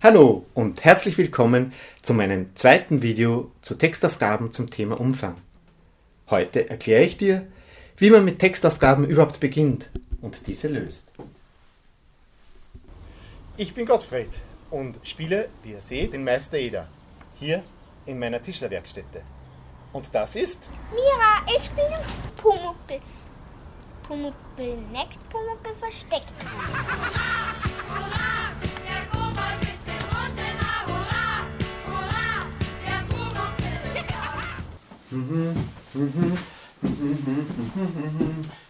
Hallo und herzlich willkommen zu meinem zweiten Video zu Textaufgaben zum Thema Umfang. Heute erkläre ich dir, wie man mit Textaufgaben überhaupt beginnt und diese löst. Ich bin Gottfried und spiele, wie ihr seht, den Meister Eder hier in meiner Tischlerwerkstätte. Und das ist Mira, ich spiele Pumuckl. Pumuckl neckt, Pumuckl versteckt.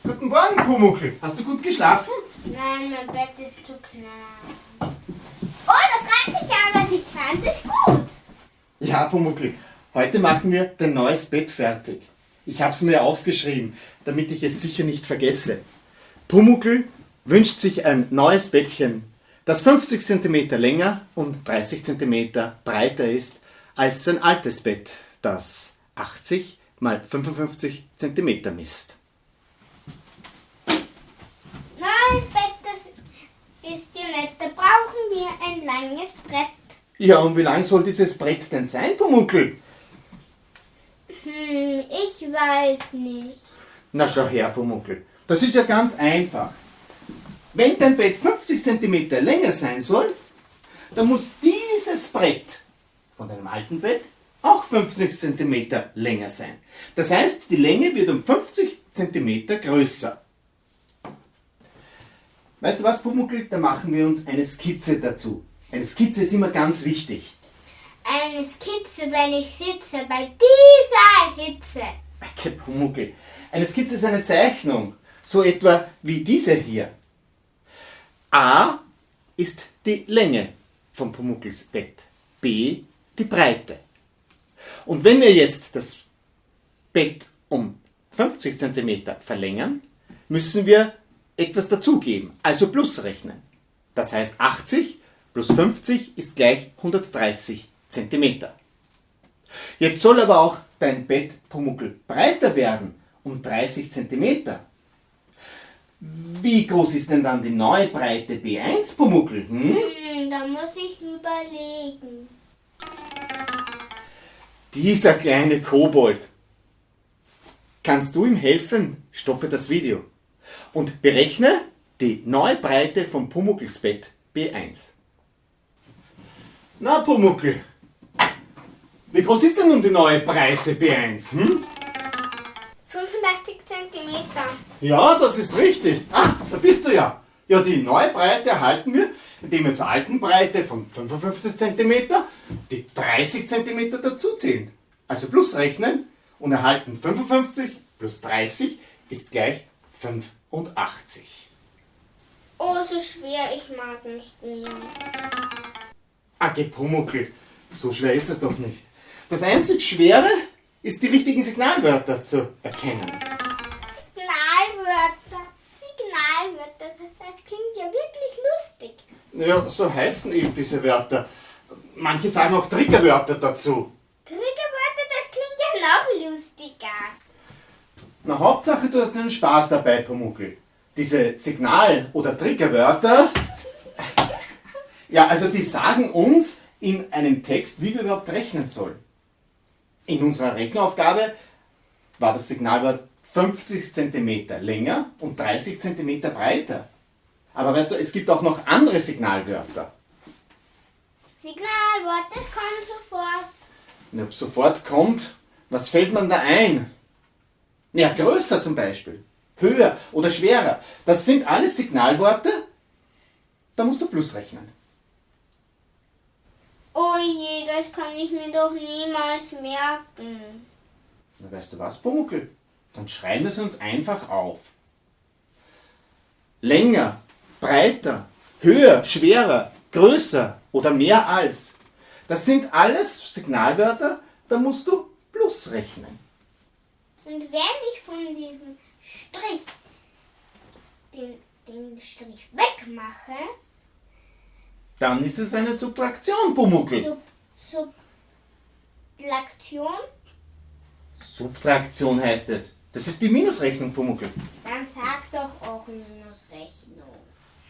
Guten Morgen, Pumuckl. Hast du gut geschlafen? Nein, mein Bett ist zu klein. Oh, das reimt sich aber ich fand es gut. Ja, Pumuckl. Heute machen wir dein neues Bett fertig. Ich habe es mir aufgeschrieben, damit ich es sicher nicht vergesse. Pumuckl wünscht sich ein neues Bettchen, das 50 cm länger und 30 cm breiter ist als sein altes Bett, das 80 mal 55 cm misst. Neues Bett, das ist ja nett. Da brauchen wir ein langes Brett. Ja, und wie lang soll dieses Brett denn sein, Pumuckl? Hm, ich weiß nicht. Na schau her, Pumuckl. Das ist ja ganz einfach. Wenn dein Bett 50 cm länger sein soll, dann muss dieses Brett von deinem alten Bett auch 50 cm länger sein. Das heißt, die Länge wird um 50 cm größer. Weißt du was, Pumuckl? Da machen wir uns eine Skizze dazu. Eine Skizze ist immer ganz wichtig. Eine Skizze, wenn ich sitze bei dieser Hitze. Okay, Pumuckl. Eine Skizze ist eine Zeichnung. So etwa wie diese hier. A ist die Länge von Pumuckls Bett. B die Breite. Und wenn wir jetzt das Bett um 50 cm verlängern, müssen wir etwas dazugeben, also plus rechnen. Das heißt 80 plus 50 ist gleich 130 cm. Jetzt soll aber auch dein Bett Pumuckl breiter werden, um 30 cm. Wie groß ist denn dann die neue Breite B1 Pumuckl? Hm? Hm, da muss ich überlegen. Dieser kleine Kobold. Kannst du ihm helfen? Stoppe das Video und berechne die neue Breite von Pumuckls Bett B1. Na Pumuckl, wie groß ist denn nun die neue Breite B1? Hm? 85 cm. Ja, das ist richtig. Ah, da bist du ja. Ja, die neue Breite erhalten wir, indem wir zur alten Breite von 55 cm die 30 cm dazuzählen. Also plus rechnen und erhalten 55 plus 30 ist gleich 85. Oh, so schwer, ich mag nicht mehr. Age Pumuckl, so schwer ist es doch nicht. Das einzig Schwere ist, die richtigen Signalwörter zu erkennen. Signalwörter. Signalwörter, das, das klingt ja wirklich lustig. Ja, so heißen eben diese Wörter. Manche sagen auch Triggerwörter dazu. Triggerwörter, das klingt ja noch lustiger. Na, Hauptsache du hast einen Spaß dabei, Pumuckl. Diese Signal- oder Triggerwörter, ja, also die sagen uns in einem Text, wie wir überhaupt rechnen sollen. In unserer Rechenaufgabe war das Signalwort 50 cm länger und 30 cm breiter. Aber weißt du, es gibt auch noch andere Signalwörter. Signalwort, das kommt sofort. Und ob sofort kommt, was fällt man da ein? Ja, größer zum Beispiel, höher oder schwerer. Das sind alles Signalworte, da musst du plus rechnen. Oh je, das kann ich mir doch niemals merken. Na, weißt du was, Pumuckl? Dann schreiben wir es uns einfach auf. Länger, breiter, höher, schwerer, größer oder mehr als. Das sind alles Signalwörter, da musst du plus rechnen. Und wenn ich von diesem Strich den, den Strich wegmache, Dann ist es eine Subtraktion, Pumuckl. Sub, Subtraktion, Subtraktion heißt es. Das ist die Minusrechnung, Pumuckl. dann sag doch auch Minusrechnung.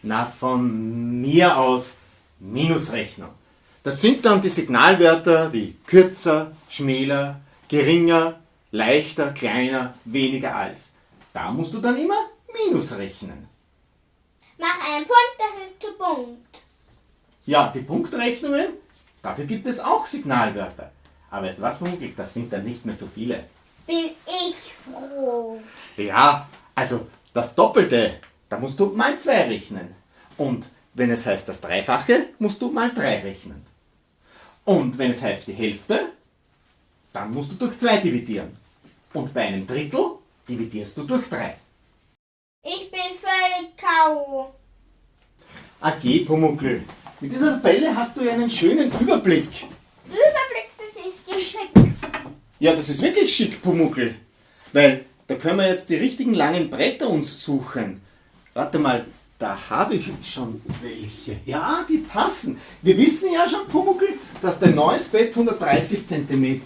Na, von mir aus Minusrechnung. Das sind dann die Signalwörter wie kürzer, schmäler, geringer, leichter, kleiner, weniger als. Da musst du dann immer Minus rechnen. Mach einen Punkt, das ist zu Punkt. Ja, die Punktrechnungen, dafür gibt es auch Signalwörter. Aber weißt du was, Pumuckl, das sind dann nicht mehr so viele. Bin ich froh. Ja, also das Doppelte, da musst du mal 2 rechnen. Und wenn es heißt das Dreifache, musst du mal 3 rechnen. Und wenn es heißt die Hälfte, dann musst du durch 2 dividieren. Und bei einem Drittel dividierst du durch 3. Ich bin völlig K.O. AG Pumuckl, mit dieser Tabelle hast du ja einen schönen Überblick. Überblick, das ist geschickt. Ja, das ist wirklich schick, Pumuckl. Weil da können wir jetzt die richtigen langen Bretter uns suchen. Warte mal, da habe ich schon welche. Ja, die passen. Wir wissen ja schon, Pumuckl, dass dein neues Bett 130 cm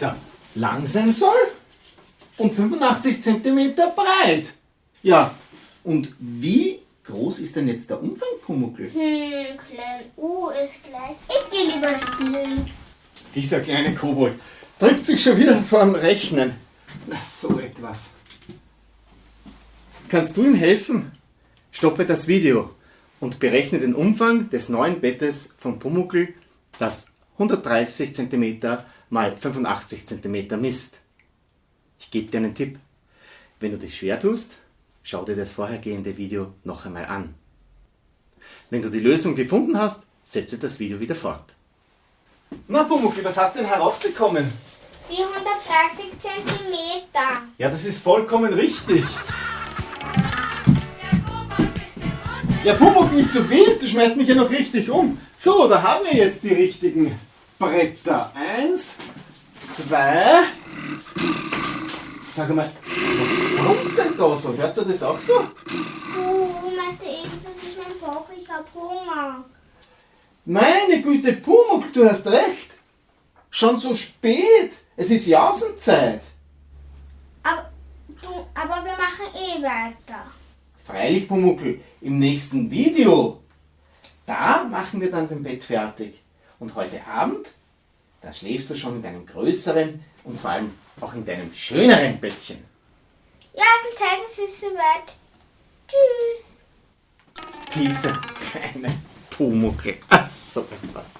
lang sein soll und 85 cm breit. Ja, und wie groß ist denn jetzt der Umfang, Pumuckl? Hm, klein U ist gleich. Ich gehe lieber spielen. Dieser kleine Kobold drückt sich schon wieder vorm Rechnen. Na, so etwas. Kannst du ihm helfen? Stoppe das Video und berechne den Umfang des neuen Bettes von Pumuckl, das 130 cm mal 85 cm misst. Ich gebe dir einen Tipp. Wenn du dich schwer tust, schau dir das vorhergehende Video noch einmal an. Wenn du die Lösung gefunden hast, setze das Video wieder fort. Na Pumuckl, was hast du denn herausbekommen? 430 Zentimeter. Ja, das ist vollkommen richtig. Ja, Pumuckl, nicht so wild, du schmeißt mich ja noch richtig um. So, da haben wir jetzt die richtigen Bretter. Eins, zwei. Sag mal, was brummt denn da so? Hörst du das auch so? Oh, Meister Esel, das ist mein Bauch. Ich hab Hunger. Meine Güte, Pumuckl, du hast recht. Schon so spät. Es ist Jausenzeit. Aber, du, aber wir machen eh weiter. Freilich, Pumuckl, im nächsten Video, da machen wir dann den Bett fertig. Und heute Abend, da schläfst du schon in deinem größeren und vor allem auch in deinem schöneren Bettchen. Ja, es ist Zeit, es ist soweit. Tschüss. Diese kleine Pumuckl. Ach, so etwas.